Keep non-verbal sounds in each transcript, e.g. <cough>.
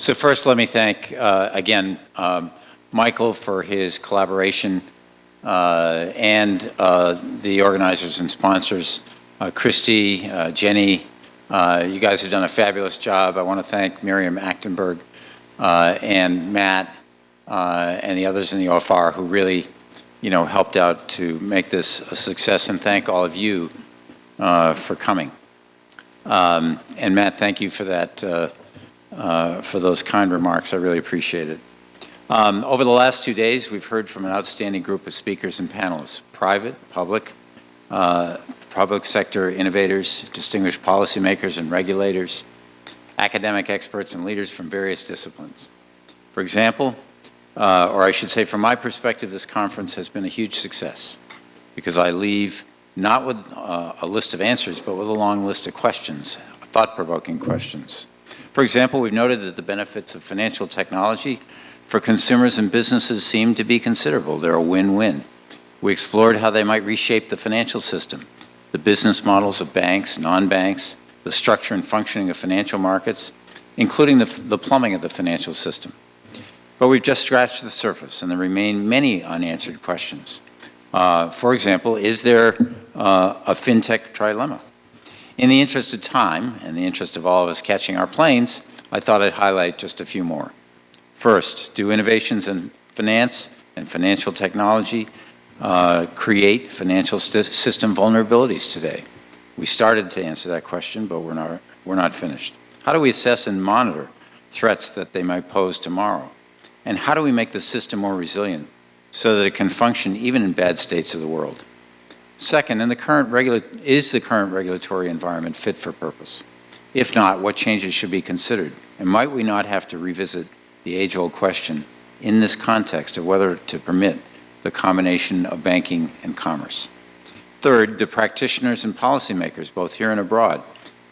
So first, let me thank, uh, again, um, Michael for his collaboration uh, and uh, the organizers and sponsors, uh, Christy, uh, Jenny, uh, you guys have done a fabulous job. I want to thank Miriam Achtenberg uh, and Matt and the others in the OFR who really, you know, helped out to make this a success, and thank all of you for coming. Um, and Matt, thank you for that, uh, for those kind remarks. I really appreciate it. Um, over the last two days, we've heard from an outstanding group of speakers and panelists, private, public, uh, public sector innovators, distinguished policymakers and regulators, academic experts and leaders from various disciplines. For example, uh, or I should say from my perspective, this conference has been a huge success because I leave not with uh, a list of answers, but with a long list of questions, thought-provoking questions. For example, we've noted that the benefits of financial technology for consumers and businesses seem to be considerable. They're a win-win. We explored how they might reshape the financial system, the business models of banks, non-banks, the structure and functioning of financial markets, including the, the plumbing of the financial system. But we've just scratched the surface, and there remain many unanswered questions. Uh, for example, is there uh, a fintech trilemma? In the interest of time, and the interest of all of us catching our planes, I thought I'd highlight just a few more. First, do innovations in finance and financial technology uh, create financial system vulnerabilities today? We started to answer that question, but we're not, we're not finished. How do we assess and monitor threats that they might pose tomorrow? And how do we make the system more resilient so that it can function even in bad states of the world? Second, the current is the current regulatory environment fit for purpose? If not, what changes should be considered? And might we not have to revisit the age-old question in this context of whether to permit the combination of banking and commerce. Third, the practitioners and policymakers, both here and abroad,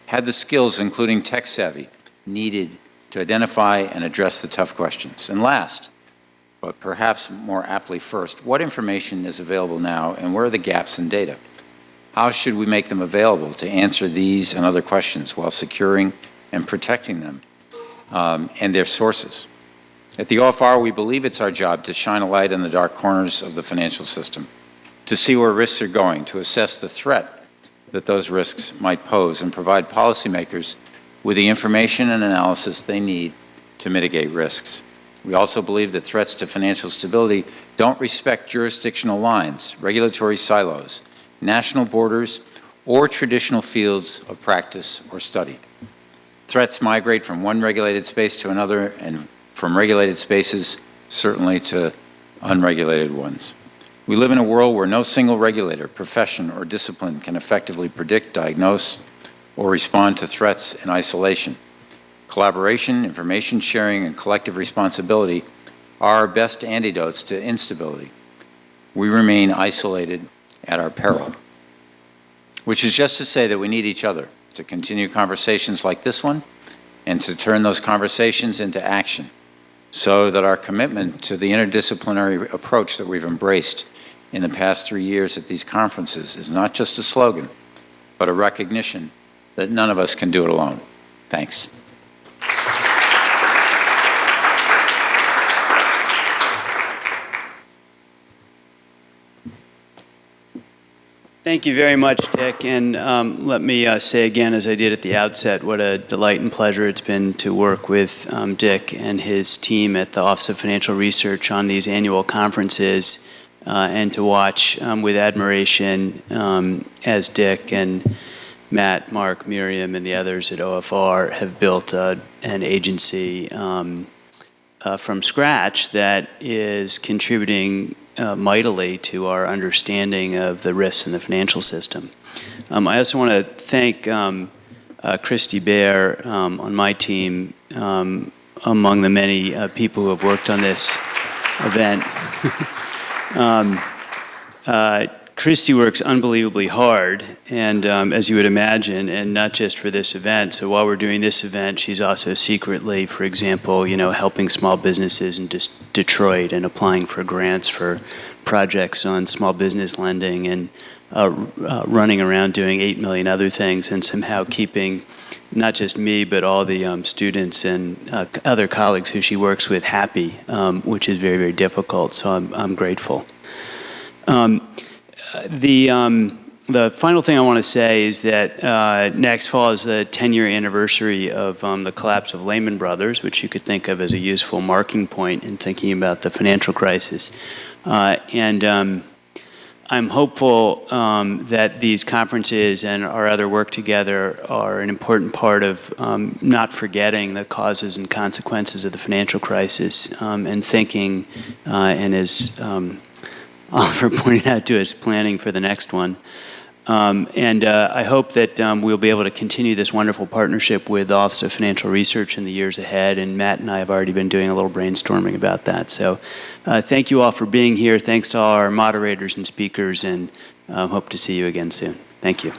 had the skills, including tech savvy, needed to identify and address the tough questions. And last, but perhaps more aptly first, what information is available now and where are the gaps in data? How should we make them available to answer these and other questions while securing and protecting them um, and their sources? At the OFR, we believe it's our job to shine a light in the dark corners of the financial system, to see where risks are going, to assess the threat that those risks might pose, and provide policymakers with the information and analysis they need to mitigate risks. We also believe that threats to financial stability don't respect jurisdictional lines, regulatory silos, national borders, or traditional fields of practice or study. Threats migrate from one regulated space to another and from regulated spaces, certainly to unregulated ones. We live in a world where no single regulator, profession, or discipline can effectively predict, diagnose, or respond to threats in isolation. Collaboration, information sharing, and collective responsibility are our best antidotes to instability. We remain isolated at our peril, which is just to say that we need each other to continue conversations like this one and to turn those conversations into action so that our commitment to the interdisciplinary approach that we've embraced in the past three years at these conferences is not just a slogan, but a recognition that none of us can do it alone. Thanks. Thank you very much, Dick. And um, let me uh, say again, as I did at the outset, what a delight and pleasure it's been to work with um, Dick and his team at the Office of Financial Research on these annual conferences uh, and to watch um, with admiration um, as Dick and Matt, Mark, Miriam, and the others at OFR have built uh, an agency um, uh, from scratch that is contributing uh, mightily to our understanding of the risks in the financial system. Um, I also want to thank um, uh, Christy Bear um, on my team, um, among the many uh, people who have worked on this event. <laughs> Christy works unbelievably hard, and um, as you would imagine, and not just for this event. So while we're doing this event, she's also secretly, for example, you know, helping small businesses in Detroit and applying for grants for projects on small business lending and uh, uh, running around doing 8 million other things and somehow keeping not just me, but all the um, students and uh, other colleagues who she works with happy, um, which is very, very difficult. So I'm, I'm grateful. Um, the, um, the final thing I want to say is that uh, next fall is the 10-year anniversary of um, the collapse of Lehman Brothers, which you could think of as a useful marking point in thinking about the financial crisis. Uh, and um, I'm hopeful um, that these conferences and our other work together are an important part of um, not forgetting the causes and consequences of the financial crisis um, and thinking, uh, and as um, Oliver <laughs> pointed out to us, planning for the next one. Um, and uh, I hope that um, we'll be able to continue this wonderful partnership with the Office of Financial Research in the years ahead. And Matt and I have already been doing a little brainstorming about that. So uh, thank you all for being here. Thanks to all our moderators and speakers, and um, hope to see you again soon. Thank you.